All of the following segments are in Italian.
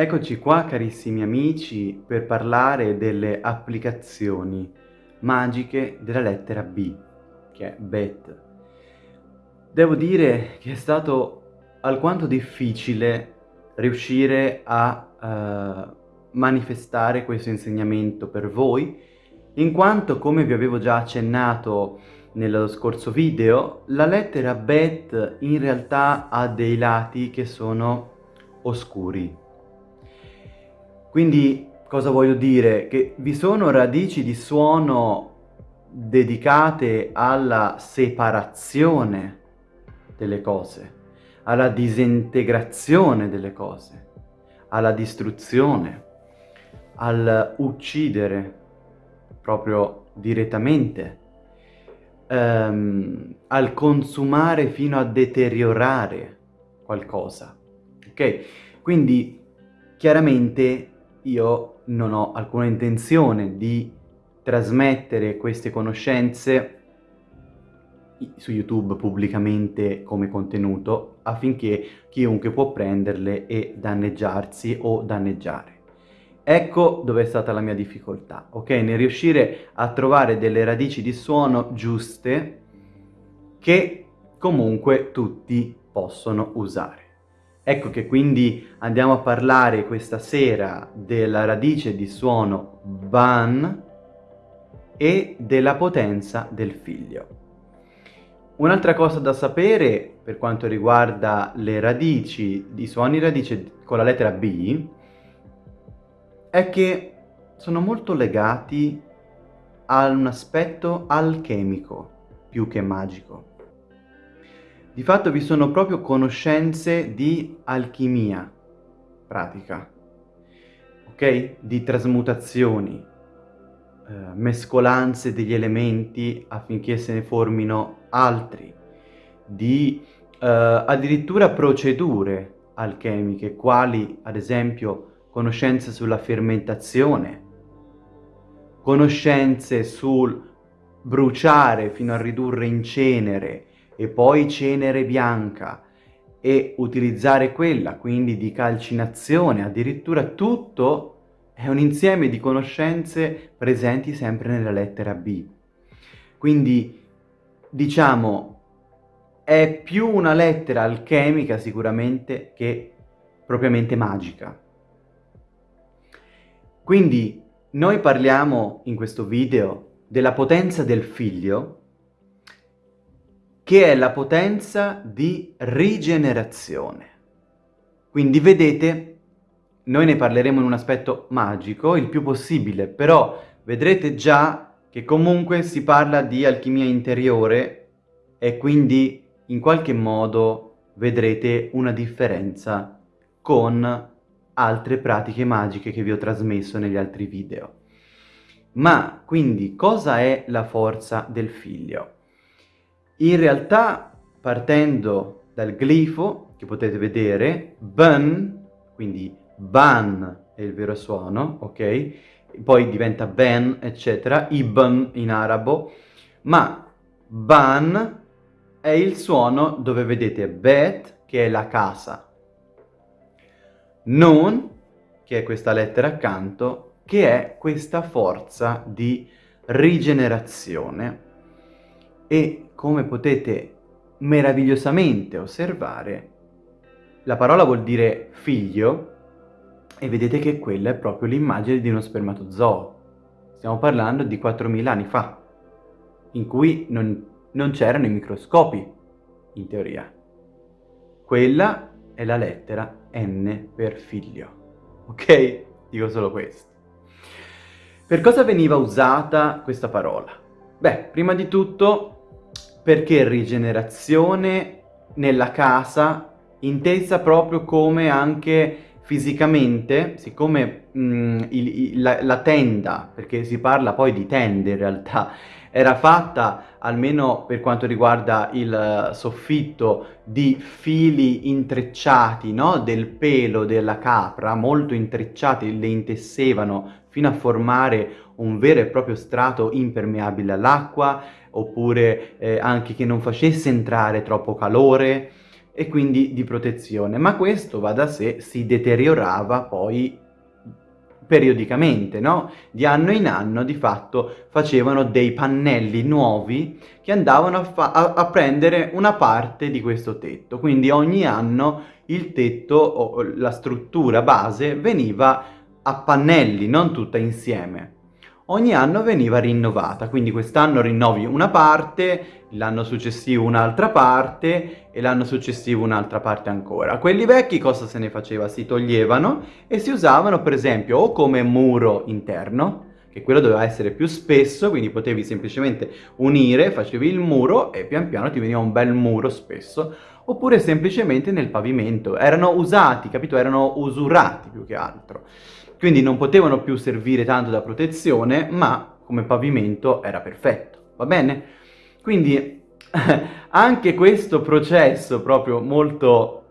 Eccoci qua carissimi amici per parlare delle applicazioni magiche della lettera B, che è Bet. Devo dire che è stato alquanto difficile riuscire a uh, manifestare questo insegnamento per voi, in quanto, come vi avevo già accennato nello scorso video, la lettera Bet in realtà ha dei lati che sono oscuri quindi cosa voglio dire? Che vi sono radici di suono dedicate alla separazione delle cose, alla disintegrazione delle cose, alla distruzione, al uccidere proprio direttamente, ehm, al consumare fino a deteriorare qualcosa. Ok? Quindi chiaramente io non ho alcuna intenzione di trasmettere queste conoscenze su YouTube pubblicamente come contenuto affinché chiunque può prenderle e danneggiarsi o danneggiare. Ecco dove è stata la mia difficoltà, ok? Nel riuscire a trovare delle radici di suono giuste che comunque tutti possono usare. Ecco che quindi andiamo a parlare questa sera della radice di suono ban e della potenza del figlio. Un'altra cosa da sapere per quanto riguarda le radici, i suoni radice con la lettera B, è che sono molto legati a un aspetto alchemico più che magico. Di fatto vi sono proprio conoscenze di alchimia pratica, ok? Di trasmutazioni, eh, mescolanze degli elementi affinché se ne formino altri, di eh, addirittura procedure alchemiche, quali ad esempio conoscenze sulla fermentazione, conoscenze sul bruciare fino a ridurre in cenere e poi cenere bianca e utilizzare quella, quindi di calcinazione, addirittura tutto è un insieme di conoscenze presenti sempre nella lettera B. Quindi, diciamo, è più una lettera alchemica sicuramente che propriamente magica. Quindi, noi parliamo in questo video della potenza del figlio che è la potenza di rigenerazione. Quindi vedete, noi ne parleremo in un aspetto magico, il più possibile, però vedrete già che comunque si parla di alchimia interiore e quindi in qualche modo vedrete una differenza con altre pratiche magiche che vi ho trasmesso negli altri video. Ma quindi cosa è la forza del figlio? In realtà, partendo dal glifo, che potete vedere, ban, quindi ban è il vero suono, ok? Poi diventa ben, eccetera, ibn in arabo, ma ban è il suono dove vedete bet, che è la casa, non, che è questa lettera accanto, che è questa forza di rigenerazione e come potete meravigliosamente osservare, la parola vuol dire figlio e vedete che quella è proprio l'immagine di uno spermatozoo. Stiamo parlando di 4.000 anni fa, in cui non, non c'erano i microscopi, in teoria. Quella è la lettera N per figlio. Ok? Dico solo questo. Per cosa veniva usata questa parola? Beh, prima di tutto perché rigenerazione nella casa intesa proprio come anche fisicamente, siccome mh, il, il, la, la, tenda, perché si parla poi di tende in realtà, era fatta almeno per quanto riguarda il soffitto di fili intrecciati no? del pelo della capra, molto intrecciati, le intessevano fino a formare un vero e proprio strato impermeabile all'acqua, oppure eh, anche che non facesse entrare troppo calore e quindi di protezione. Ma questo, va da sé, si deteriorava poi periodicamente, no? Di anno in anno di fatto facevano dei pannelli nuovi che andavano a, a, a prendere una parte di questo tetto. Quindi ogni anno il tetto o la struttura base veniva a pannelli, non tutta insieme ogni anno veniva rinnovata, quindi quest'anno rinnovi una parte, l'anno successivo un'altra parte e l'anno successivo un'altra parte ancora. Quelli vecchi cosa se ne faceva? Si toglievano e si usavano per esempio o come muro interno, che quello doveva essere più spesso, quindi potevi semplicemente unire, facevi il muro e pian piano ti veniva un bel muro spesso, oppure semplicemente nel pavimento. Erano usati, capito? Erano usurati più che altro quindi non potevano più servire tanto da protezione, ma come pavimento era perfetto, va bene? Quindi anche questo processo proprio molto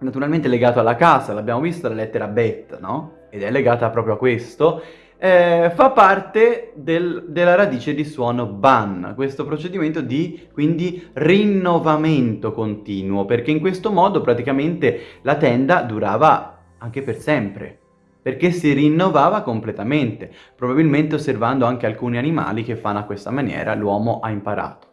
naturalmente legato alla casa, l'abbiamo visto la lettera bet, no? Ed è legata proprio a questo, eh, fa parte del, della radice di suono ban, questo procedimento di quindi rinnovamento continuo, perché in questo modo praticamente la tenda durava anche per sempre perché si rinnovava completamente, probabilmente osservando anche alcuni animali che fanno a questa maniera, l'uomo ha imparato.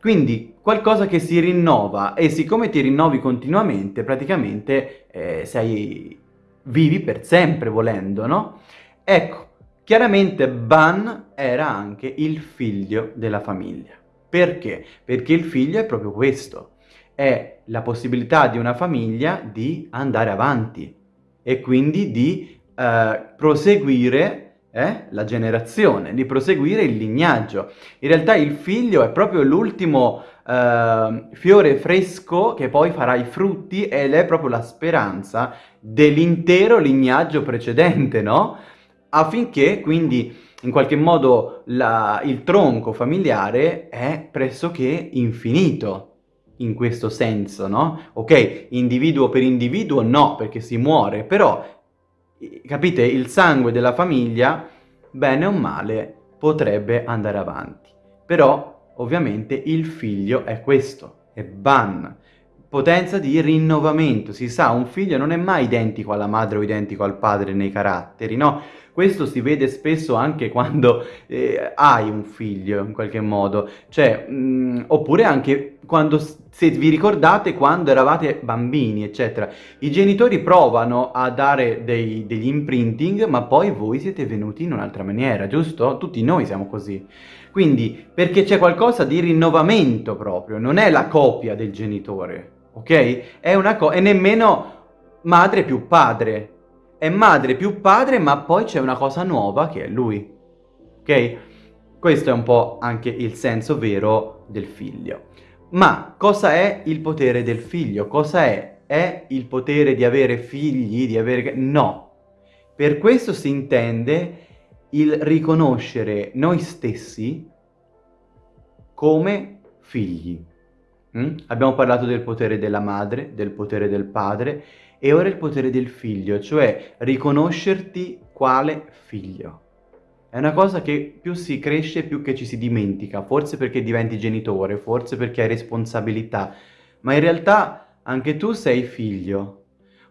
Quindi qualcosa che si rinnova e siccome ti rinnovi continuamente, praticamente eh, sei vivi per sempre volendo, no? Ecco, chiaramente Ban era anche il figlio della famiglia. Perché? Perché il figlio è proprio questo, è la possibilità di una famiglia di andare avanti e quindi di eh, proseguire eh, la generazione, di proseguire il lignaggio. In realtà il figlio è proprio l'ultimo eh, fiore fresco che poi farà i frutti ed è proprio la speranza dell'intero lignaggio precedente, no? Affinché quindi in qualche modo la, il tronco familiare è pressoché infinito in questo senso, no? Ok, individuo per individuo no, perché si muore, però capite, il sangue della famiglia, bene o male, potrebbe andare avanti. Però, ovviamente, il figlio è questo, è Ban. Potenza di rinnovamento, si sa, un figlio non è mai identico alla madre o identico al padre nei caratteri, no? Questo si vede spesso anche quando eh, hai un figlio, in qualche modo, cioè, mh, mm, oppure anche quando, se vi ricordate, quando eravate bambini, eccetera. I genitori provano a dare dei, degli imprinting, ma poi voi siete venuti in un'altra maniera, giusto? Tutti noi siamo così. Quindi, perché c'è qualcosa di rinnovamento proprio, non è la copia del genitore, ok? È una cosa, e nemmeno madre più padre, è madre più padre, ma poi c'è una cosa nuova che è lui. Ok? Questo è un po' anche il senso vero del figlio. Ma cosa è il potere del figlio? Cosa è? È il potere di avere figli, di avere... No. Per questo si intende il riconoscere noi stessi come figli. Mm? Abbiamo parlato del potere della madre, del potere del padre e ora il potere del figlio, cioè riconoscerti quale figlio. È una cosa che più si cresce più che ci si dimentica, forse perché diventi genitore, forse perché hai responsabilità, ma in realtà anche tu sei figlio.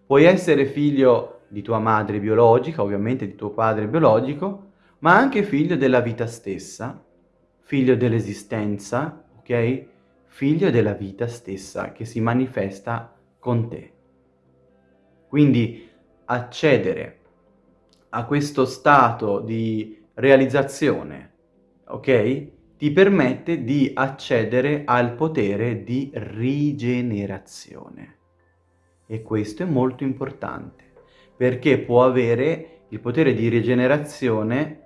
Puoi essere figlio di tua madre biologica, ovviamente di tuo padre biologico, ma anche figlio della vita stessa, figlio dell'esistenza, ok? Figlio della vita stessa che si manifesta con te. Quindi accedere a questo stato di realizzazione, ok? Ti permette di accedere al potere di rigenerazione. E questo è molto importante, perché può avere il potere di rigenerazione,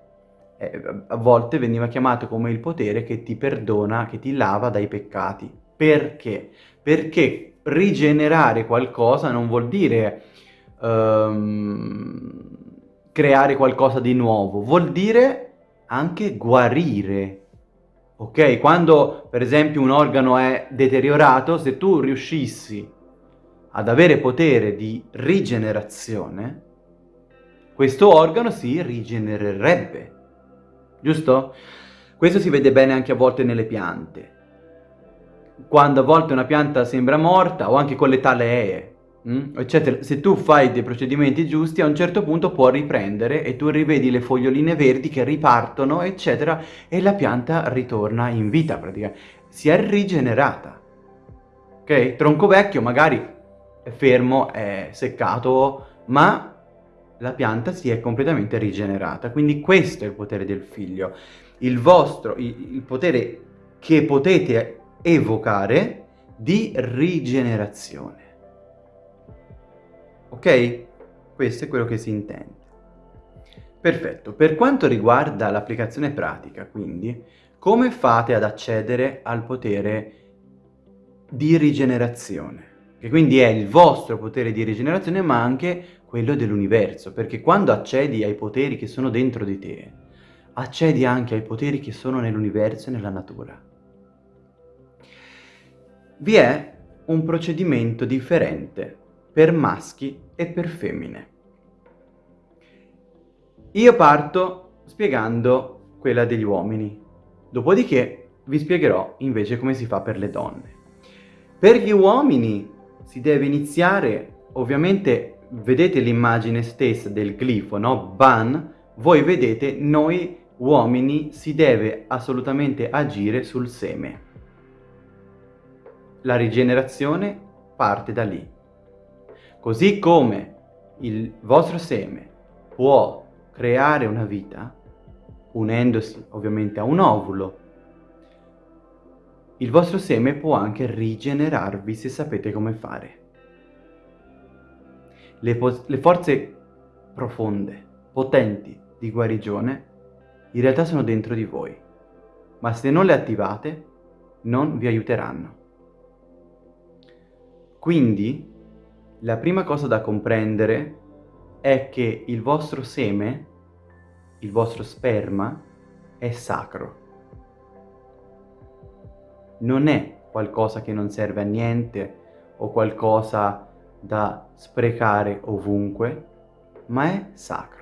eh, a volte veniva chiamato come il potere che ti perdona, che ti lava dai peccati. Perché? Perché rigenerare qualcosa non vuol dire um, creare qualcosa di nuovo, vuol dire anche guarire. Ok? Quando per esempio un organo è deteriorato, se tu riuscissi ad avere potere di rigenerazione, questo organo si rigenererebbe. giusto? Questo si vede bene anche a volte nelle piante. Quando a volte una pianta sembra morta, o anche con le talee, mm, eccetera, se tu fai dei procedimenti giusti, a un certo punto può riprendere e tu rivedi le foglioline verdi che ripartono, eccetera, e la pianta ritorna in vita praticamente. Si è rigenerata. Ok? Tronco vecchio magari è fermo, è seccato, ma la pianta si è completamente rigenerata. Quindi questo è il potere del figlio. Il vostro, il, il potere che potete evocare di rigenerazione. Ok? Questo è quello che si intende. Perfetto. Per quanto riguarda l'applicazione pratica, quindi, come fate ad accedere al potere di rigenerazione? Che quindi è il vostro potere di rigenerazione, ma anche quello dell'universo, perché quando accedi ai poteri che sono dentro di te, accedi anche ai poteri che sono nell'universo e nella natura. Vi è un procedimento differente per maschi e per femmine. Io parto spiegando quella degli uomini, dopodiché vi spiegherò invece come si fa per le donne. Per gli uomini si deve iniziare ovviamente vedete l'immagine stessa del glifo, no? Ban, voi vedete noi uomini si deve assolutamente agire sul seme. La rigenerazione parte da lì. Così come il vostro seme può creare una vita, unendosi ovviamente a un ovulo, il vostro seme può anche rigenerarvi se sapete come fare le, le forze profonde, potenti di guarigione in realtà sono dentro di voi, ma se non le attivate non vi aiuteranno. Quindi la prima cosa da comprendere è che il vostro seme, il vostro sperma, è sacro. Non è qualcosa che non serve a niente o qualcosa da sprecare ovunque, ma è sacro.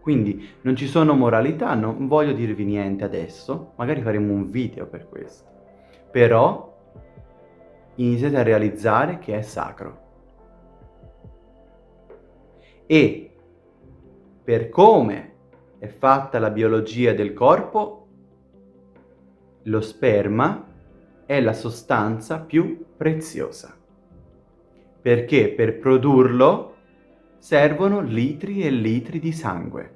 Quindi non ci sono moralità, non voglio dirvi niente adesso, magari faremo un video per questo. Però iniziate a realizzare che è sacro. E per come è fatta la biologia del corpo, lo sperma è la sostanza più preziosa perché per produrlo servono litri e litri di sangue.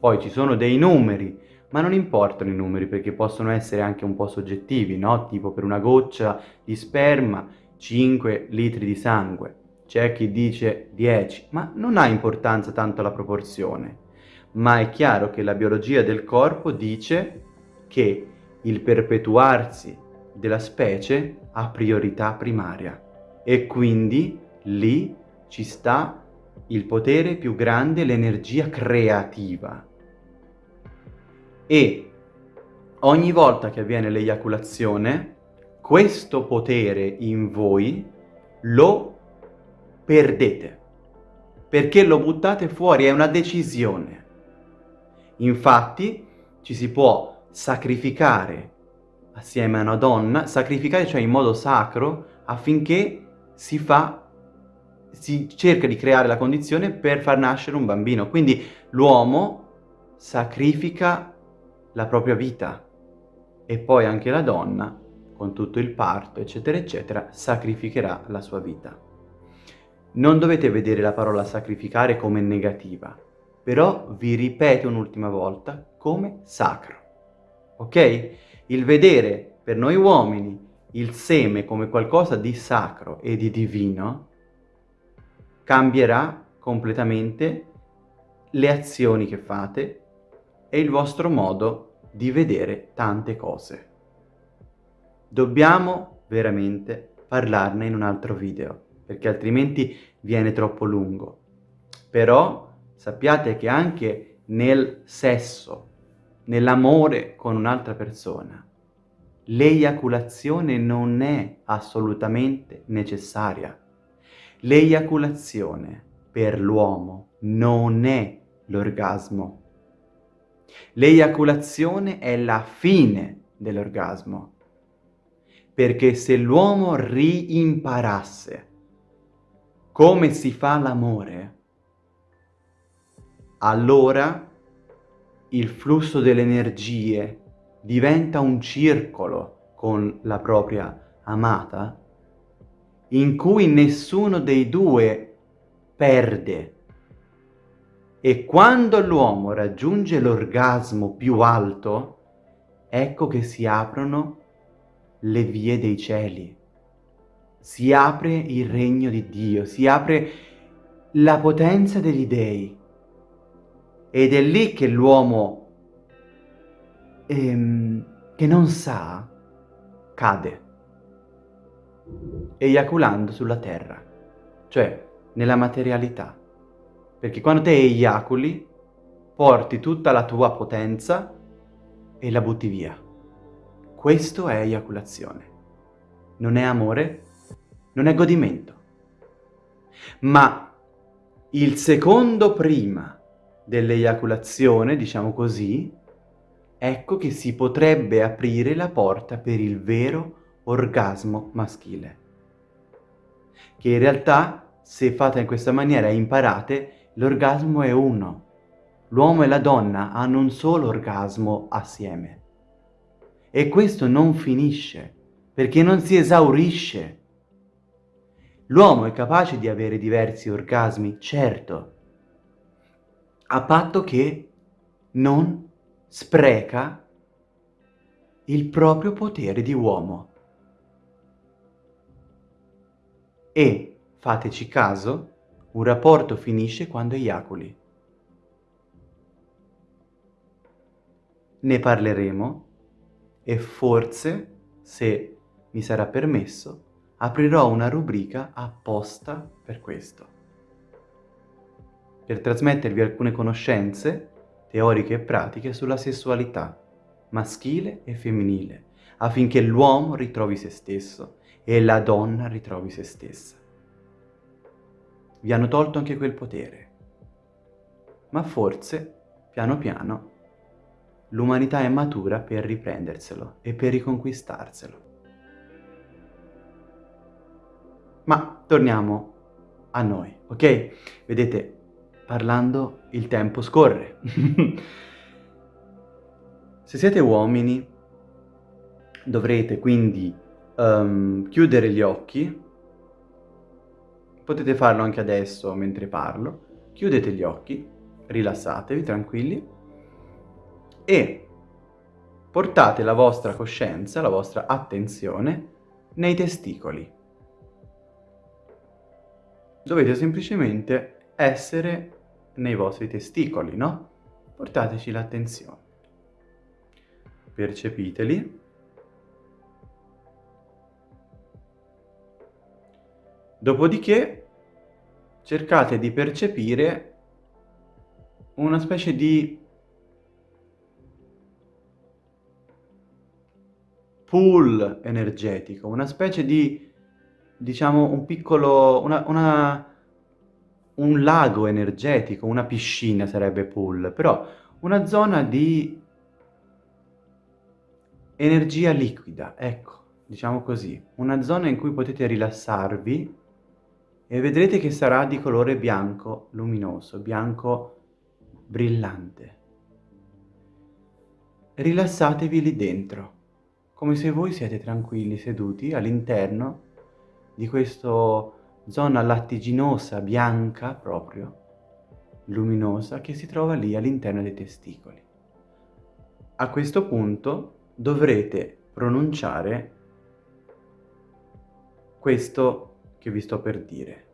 Poi ci sono dei numeri, ma non importano i numeri perché possono essere anche un po' soggettivi, no? Tipo per una goccia di sperma 5 litri di sangue, c'è chi dice 10, ma non ha importanza tanto la proporzione. Ma è chiaro che la biologia del corpo dice che il perpetuarsi della specie ha priorità primaria e quindi lì ci sta il potere più grande, l'energia creativa. E ogni volta che avviene l'eiaculazione, questo potere in voi lo perdete, perché lo buttate fuori, è una decisione. Infatti ci si può sacrificare assieme a una donna, sacrificare cioè in modo sacro affinché si fa, si cerca di creare la condizione per far nascere un bambino. Quindi l'uomo sacrifica la propria vita e poi anche la donna, con tutto il parto, eccetera, eccetera, sacrificherà la sua vita. Non dovete vedere la parola sacrificare come negativa, però vi ripeto un'ultima volta come sacro. Ok? Il vedere per noi uomini il seme come qualcosa di sacro e di divino, cambierà completamente le azioni che fate e il vostro modo di vedere tante cose. Dobbiamo veramente parlarne in un altro video, perché altrimenti viene troppo lungo. Però sappiate che anche nel sesso, nell'amore con un'altra persona, l'eiaculazione non è assolutamente necessaria. L'eiaculazione per l'uomo non è l'orgasmo. L'eiaculazione è la fine dell'orgasmo, perché se l'uomo riimparasse come si fa l'amore, allora il flusso delle energie diventa un circolo con la propria amata in cui nessuno dei due perde. E quando l'uomo raggiunge l'orgasmo più alto, ecco che si aprono le vie dei cieli. Si apre il regno di Dio, si apre la potenza degli dei. Ed è lì che l'uomo ehm, che non sa cade eiaculando sulla terra, cioè nella materialità. Perché quando te eiaculi, porti tutta la tua potenza e la butti via. Questo è eiaculazione. Non è amore, non è godimento. Ma il secondo prima dell'eiaculazione, diciamo così, ecco che si potrebbe aprire la porta per il vero orgasmo maschile. Che in realtà, se fate in questa maniera e imparate, l'orgasmo è uno. L'uomo e la donna hanno un solo orgasmo assieme. E questo non finisce, perché non si esaurisce. L'uomo è capace di avere diversi orgasmi, certo, a patto che non spreca il proprio potere di uomo. E, fateci caso, un rapporto finisce quando eiaculi. Ne parleremo e forse, se mi sarà permesso, aprirò una rubrica apposta per questo. Per trasmettervi alcune conoscenze, teoriche e pratiche sulla sessualità maschile e femminile, affinché l'uomo ritrovi se stesso e la donna ritrovi se stessa. Vi hanno tolto anche quel potere, ma forse, piano piano, l'umanità è matura per riprenderselo e per riconquistarselo. Ma torniamo a noi, ok? Vedete, parlando il tempo scorre. Se siete uomini, dovrete quindi um, chiudere gli occhi, potete farlo anche adesso mentre parlo, chiudete gli occhi, rilassatevi, tranquilli, e portate la vostra coscienza, la vostra attenzione nei testicoli. Dovete semplicemente essere nei vostri testicoli, no? Portateci l'attenzione. Percepiteli. Dopodiché cercate di percepire una specie di pool energetico, una specie di, diciamo, un piccolo, una, una, un lago energetico, una piscina sarebbe pool, però una zona di energia liquida, ecco, diciamo così, una zona in cui potete rilassarvi e vedrete che sarà di colore bianco luminoso, bianco brillante. Rilassatevi lì dentro, come se voi siete tranquilli seduti all'interno di questa zona lattiginosa, bianca proprio, luminosa, che si trova lì all'interno dei testicoli. A questo punto dovrete pronunciare questo che vi sto per dire.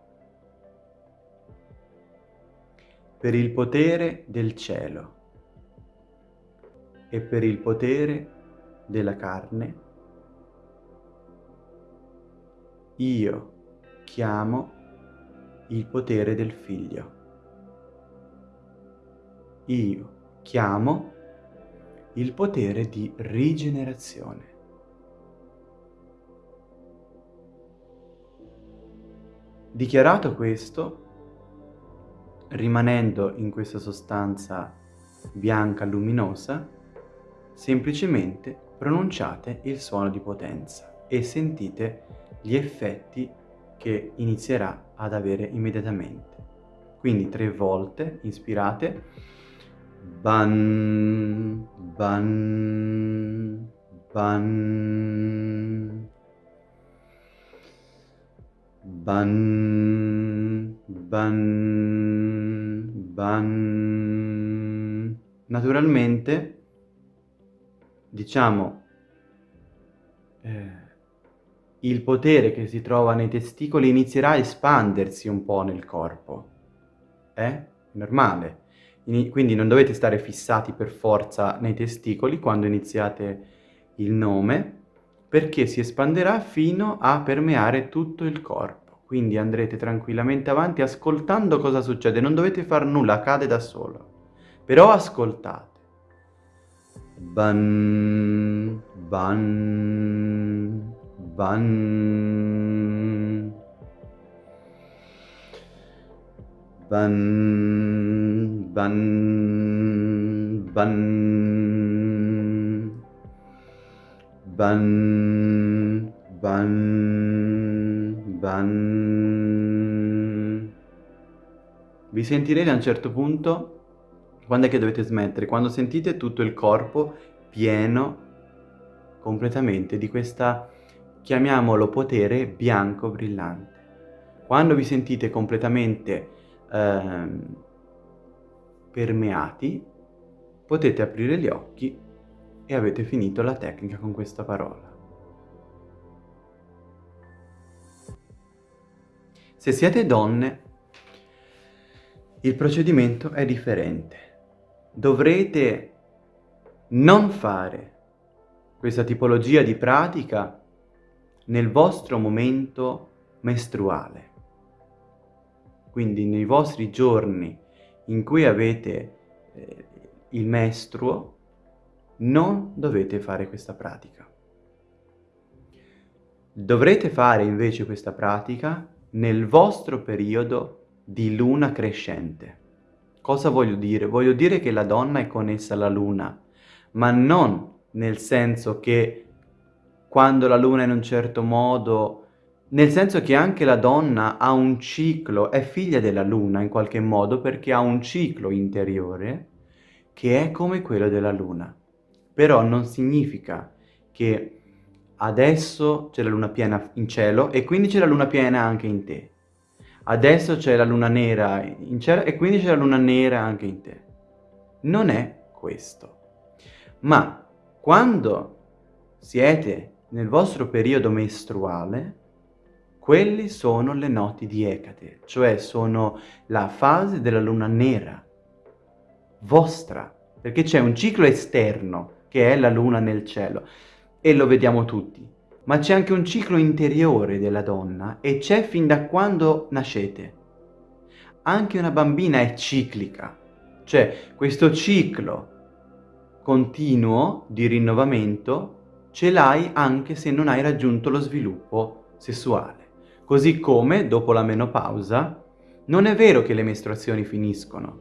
Per il potere del cielo e per il potere della carne, io chiamo il potere del figlio. Io chiamo il potere di rigenerazione. Dichiarato questo, rimanendo in questa sostanza bianca luminosa, semplicemente pronunciate il suono di potenza e sentite gli effetti che inizierà ad avere immediatamente. Quindi tre volte inspirate, ban, ban, ban, ban, ban, ban. Naturalmente, diciamo, eh, il potere che si trova nei testicoli inizierà a espandersi un po' nel corpo. È normale. Quindi non dovete stare fissati per forza nei testicoli quando iniziate il nome, perché si espanderà fino a permeare tutto il corpo. Quindi andrete tranquillamente avanti ascoltando cosa succede, non dovete far nulla, accade da solo. Però ascoltate. Ban, ban, ban. Ban, ban, ban. Ban, ban, ban. Vi sentirete a un certo punto quando è che dovete smettere? Quando sentite tutto il corpo pieno completamente di questa, chiamiamolo potere bianco brillante. Quando vi sentite completamente eh, permeati, potete aprire gli occhi e avete finito la tecnica con questa parola. Se siete donne, il procedimento è differente dovrete non fare questa tipologia di pratica nel vostro momento mestruale. Quindi nei vostri giorni in cui avete eh, il mestruo, non dovete fare questa pratica. Dovrete fare invece questa pratica nel vostro periodo di luna crescente. Cosa voglio dire? Voglio dire che la donna è connessa alla luna, ma non nel senso che quando la luna è in un certo modo, nel senso che anche la donna ha un ciclo, è figlia della luna in qualche modo perché ha un ciclo interiore che è come quello della luna. Però non significa che adesso c'è la luna piena in cielo e quindi c'è la luna piena anche in te adesso c'è la luna nera in cielo e quindi c'è la luna nera anche in te. Non è questo. Ma quando siete nel vostro periodo mestruale, quelli sono le noti di Ecate, cioè sono la fase della luna nera, vostra, perché c'è un ciclo esterno che è la luna nel cielo e lo vediamo tutti ma c'è anche un ciclo interiore della donna e c'è fin da quando nascete. Anche una bambina è ciclica, cioè questo ciclo continuo di rinnovamento ce l'hai anche se non hai raggiunto lo sviluppo sessuale. Così come, dopo la menopausa, non è vero che le mestruazioni finiscono,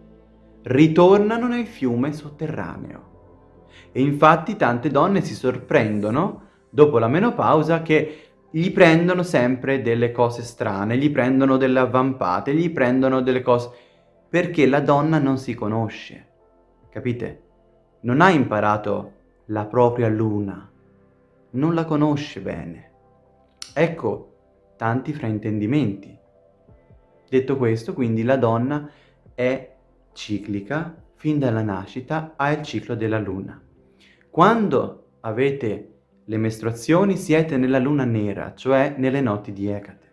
ritornano nel fiume sotterraneo. E infatti tante donne si sorprendono dopo la menopausa che gli prendono sempre delle cose strane, gli prendono delle avvampate, gli prendono delle cose... perché la donna non si conosce, capite? Non ha imparato la propria luna, non la conosce bene. Ecco tanti fraintendimenti. Detto questo, quindi la donna è ciclica, fin dalla nascita ha il ciclo della luna. Quando avete le mestruazioni siete nella luna nera, cioè nelle notti di Ecate.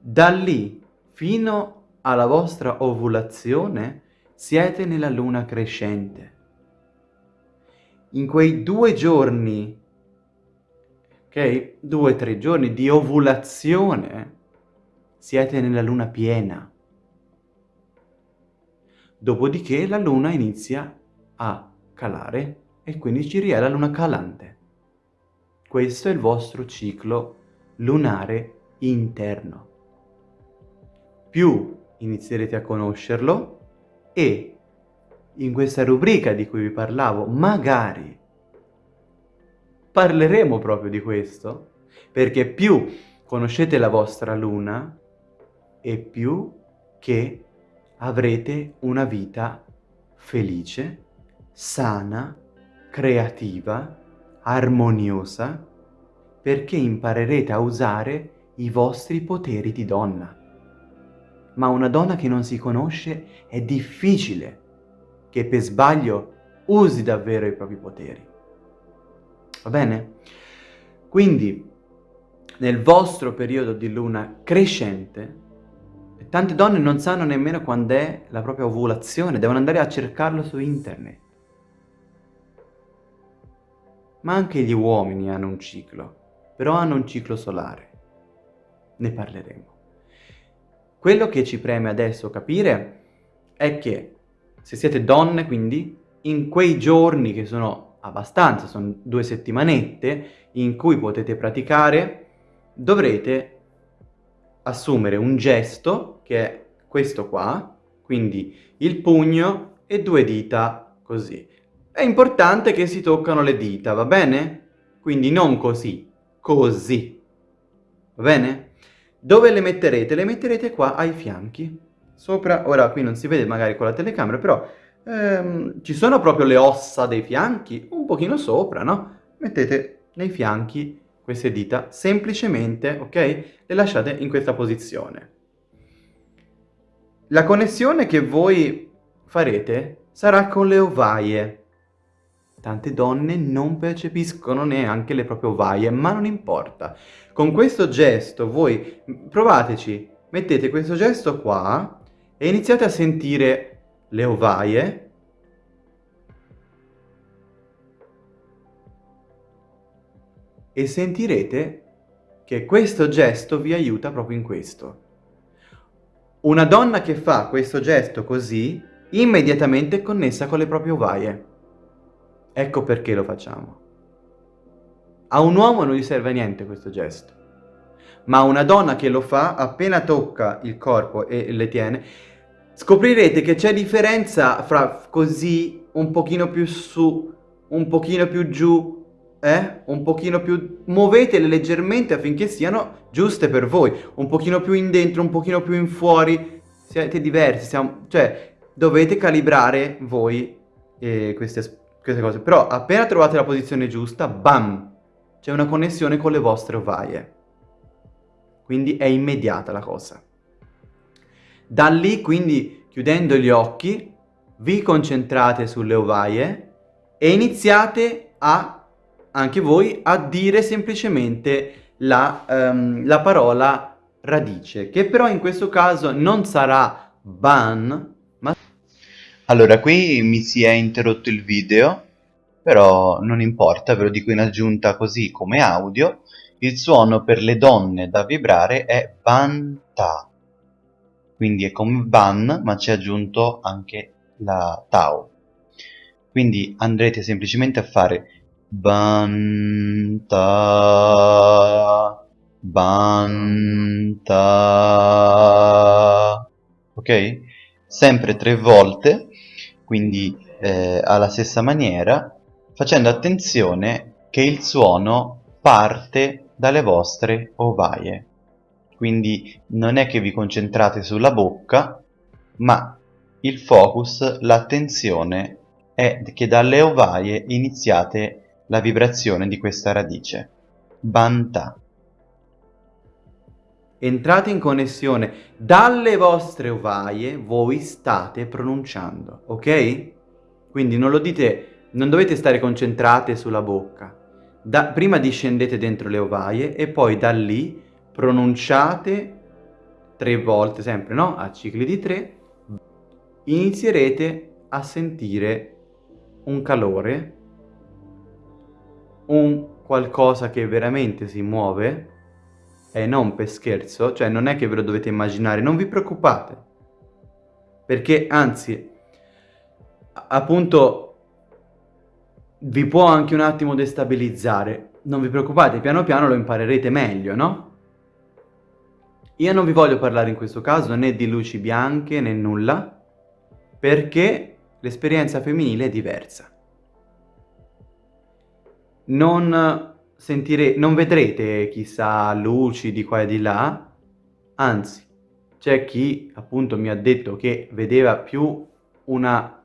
Da lì fino alla vostra ovulazione siete nella luna crescente. In quei due giorni, due o tre giorni di ovulazione, siete nella luna piena. Dopodiché la luna inizia a calare e quindi ci ria la luna calante. Questo è il vostro ciclo lunare interno. Più inizierete a conoscerlo e in questa rubrica di cui vi parlavo, magari parleremo proprio di questo, perché più conoscete la vostra luna e più che avrete una vita felice, sana, creativa, armoniosa, perché imparerete a usare i vostri poteri di donna. Ma una donna che non si conosce è difficile che per sbaglio usi davvero i propri poteri. Va bene? Quindi, nel vostro periodo di luna crescente, tante donne non sanno nemmeno quando è la propria ovulazione, devono andare a cercarlo su internet. Ma anche gli uomini hanno un ciclo, però hanno un ciclo solare. Ne parleremo. Quello che ci preme adesso capire è che se siete donne, quindi, in quei giorni che sono abbastanza, sono due settimanette, in cui potete praticare, dovrete assumere un gesto, che è questo qua, quindi il pugno e due dita così. È importante che si toccano le dita, va bene? Quindi non così, così. Va bene? Dove le metterete? Le metterete qua ai fianchi sopra, ora qui non si vede magari con la telecamera, però ehm, ci sono proprio le ossa dei fianchi, un pochino sopra, no? Mettete nei fianchi queste dita, semplicemente, ok? Le lasciate in questa posizione. La connessione che voi farete sarà con le ovaie. Tante donne non percepiscono neanche le proprie ovaie, ma non importa. Con questo gesto voi provateci, mettete questo gesto qua e iniziate a sentire le ovaie e sentirete che questo gesto vi aiuta proprio in questo. Una donna che fa questo gesto così, immediatamente è connessa con le proprie ovaie. Ecco perché lo facciamo. A un uomo non gli serve a niente questo gesto ma una donna che lo fa appena tocca il corpo e le tiene, scoprirete che c'è differenza fra così, un pochino più su, un pochino più giù, eh? Un pochino più... muovetele leggermente affinché siano giuste per voi, un pochino più in dentro, un pochino più in fuori, siete diversi, siamo... cioè dovete calibrare voi eh, queste, queste cose, però appena trovate la posizione giusta, bam, c'è una connessione con le vostre ovaie. Quindi è immediata la cosa. Da lì, quindi, chiudendo gli occhi, vi concentrate sulle ovaie e iniziate a, anche voi, a dire semplicemente la, um, la parola radice, che però in questo caso non sarà ban, ma... Allora, qui mi si è interrotto il video, però non importa, ve lo dico in aggiunta così come audio, il suono per le donne da vibrare è ban-ta, quindi è come ban ma c'è aggiunto anche la tau. Quindi andrete semplicemente a fare ban-ta, ban-ta, ok? Sempre tre volte, quindi eh, alla stessa maniera, facendo attenzione che il suono parte dalle vostre ovaie. Quindi non è che vi concentrate sulla bocca, ma il focus, l'attenzione è che dalle ovaie iniziate la vibrazione di questa radice. Banta. Entrate in connessione dalle vostre ovaie, voi state pronunciando, ok? Quindi non lo dite, non dovete stare concentrate sulla bocca, da, prima discendete dentro le ovaie e poi da lì pronunciate tre volte, sempre no? A cicli di tre, inizierete a sentire un calore, un qualcosa che veramente si muove e non per scherzo, cioè non è che ve lo dovete immaginare, non vi preoccupate, perché anzi, appunto vi può anche un attimo destabilizzare. Non vi preoccupate, piano piano lo imparerete meglio, no? Io non vi voglio parlare in questo caso né di luci bianche né nulla, perché l'esperienza femminile è diversa. Non, sentire, non vedrete chissà luci di qua e di là, anzi, c'è chi appunto mi ha detto che vedeva più una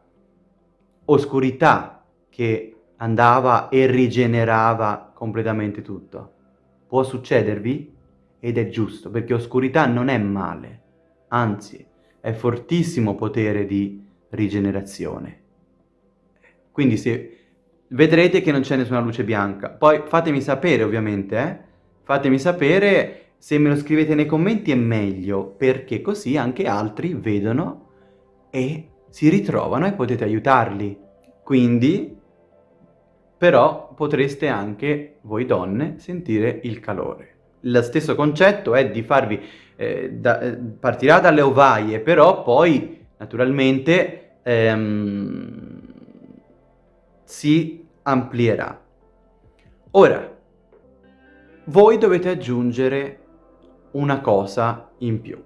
oscurità che andava e rigenerava completamente tutto. Può succedervi ed è giusto, perché oscurità non è male, anzi è fortissimo potere di rigenerazione. Quindi se vedrete che non c'è nessuna luce bianca, poi fatemi sapere ovviamente, eh? fatemi sapere se me lo scrivete nei commenti è meglio, perché così anche altri vedono e si ritrovano e potete aiutarli. Quindi, però, potreste anche, voi donne, sentire il calore. Lo stesso concetto è di farvi, eh, da, eh, partirà dalle ovaie, però poi, naturalmente, ehm, si amplierà. Ora, voi dovete aggiungere una cosa in più.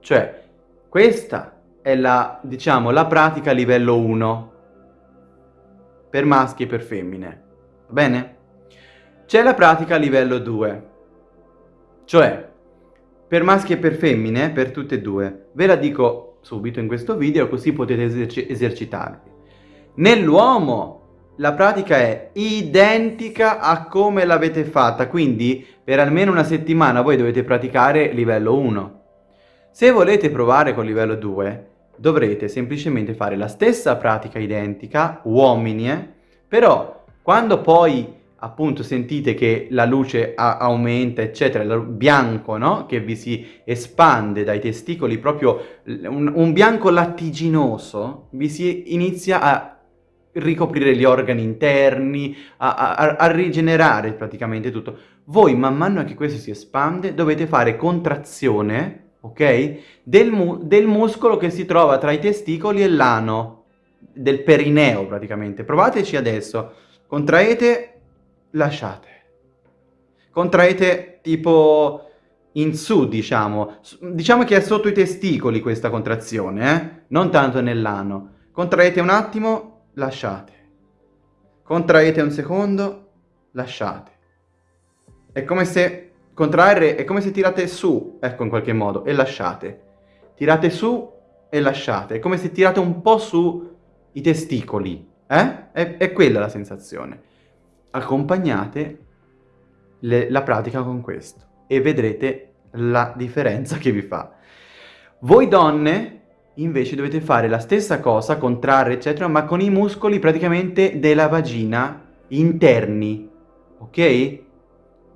Cioè, questa è la, diciamo, la pratica livello 1 per maschi e per femmine. Va bene? C'è la pratica livello 2. Cioè, per maschi e per femmine, per tutte e due, ve la dico subito in questo video così potete eserci esercitarvi. Nell'uomo la pratica è identica a come l'avete fatta, quindi per almeno una settimana voi dovete praticare livello 1. Se volete provare con livello 2, dovrete semplicemente fare la stessa pratica identica, uomini, eh? però quando poi appunto sentite che la luce aumenta eccetera, il bianco no? che vi si espande dai testicoli, proprio un, un bianco lattiginoso, vi si inizia a ricoprire gli organi interni, a, a, a, rigenerare praticamente tutto. Voi man mano che questo si espande dovete fare contrazione ok? Del, mu del muscolo che si trova tra i testicoli e l'ano, del perineo praticamente. Provateci adesso. Contraete, lasciate. Contraete tipo in su, diciamo. Diciamo che è sotto i testicoli questa contrazione, eh? Non tanto nell'ano. Contraete un attimo, lasciate. Contraete un secondo, lasciate. È come se Contrarre è come se tirate su, ecco in qualche modo, e lasciate. Tirate su e lasciate. È come se tirate un po' su i testicoli. Eh? È, è quella la sensazione. Accompagnate le, la pratica con questo e vedrete la differenza che vi fa. Voi donne invece dovete fare la stessa cosa, contrarre eccetera, ma con i muscoli praticamente della vagina interni, ok?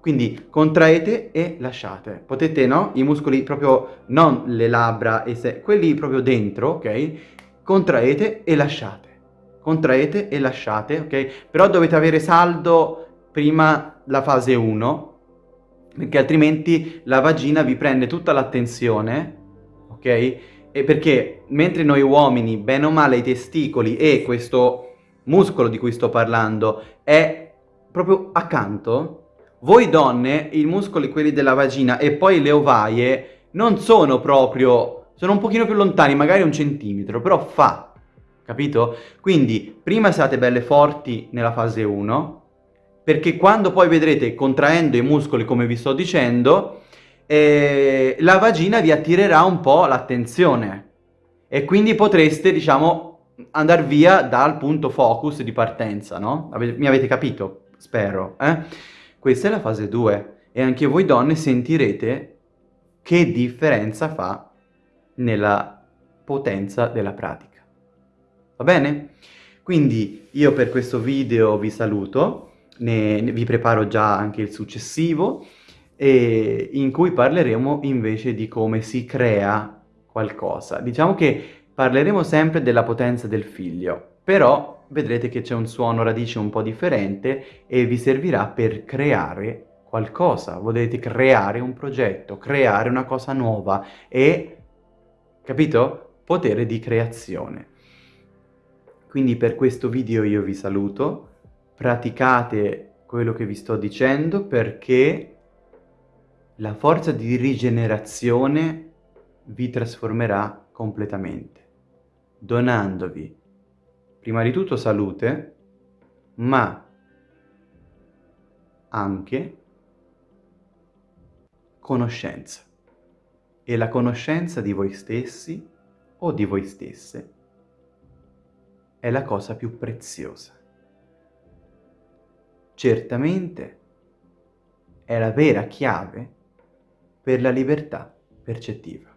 Quindi contraete e lasciate. Potete, no? I muscoli proprio, non le labbra, e se, quelli proprio dentro, ok? Contraete e lasciate. Contraete e lasciate, ok? Però dovete avere saldo prima la fase 1, perché altrimenti la vagina vi prende tutta l'attenzione, ok? E perché mentre noi uomini, bene o male, i testicoli e questo muscolo di cui sto parlando è proprio accanto, voi donne, i muscoli quelli della vagina e poi le ovaie non sono proprio, sono un pochino più lontani, magari un centimetro, però fa, capito? Quindi prima siate belle forti nella fase 1, perché quando poi vedrete contraendo i muscoli come vi sto dicendo, eh, la vagina vi attirerà un po' l'attenzione e quindi potreste, diciamo, andare via dal punto focus di partenza, no? Mi avete capito? Spero, eh? Questa è la fase 2 e anche voi donne sentirete che differenza fa nella potenza della pratica. Va bene? Quindi io per questo video vi saluto, ne, ne vi preparo già anche il successivo, e in cui parleremo invece di come si crea qualcosa. Diciamo che parleremo sempre della potenza del figlio, però vedrete che c'è un suono radice un po' differente e vi servirà per creare qualcosa. Volete creare un progetto, creare una cosa nuova e, capito? Potere di creazione. Quindi per questo video io vi saluto, praticate quello che vi sto dicendo perché la forza di rigenerazione vi trasformerà completamente, donandovi prima di tutto salute, ma anche conoscenza. E la conoscenza di voi stessi o di voi stesse è la cosa più preziosa. Certamente è la vera chiave per la libertà percettiva.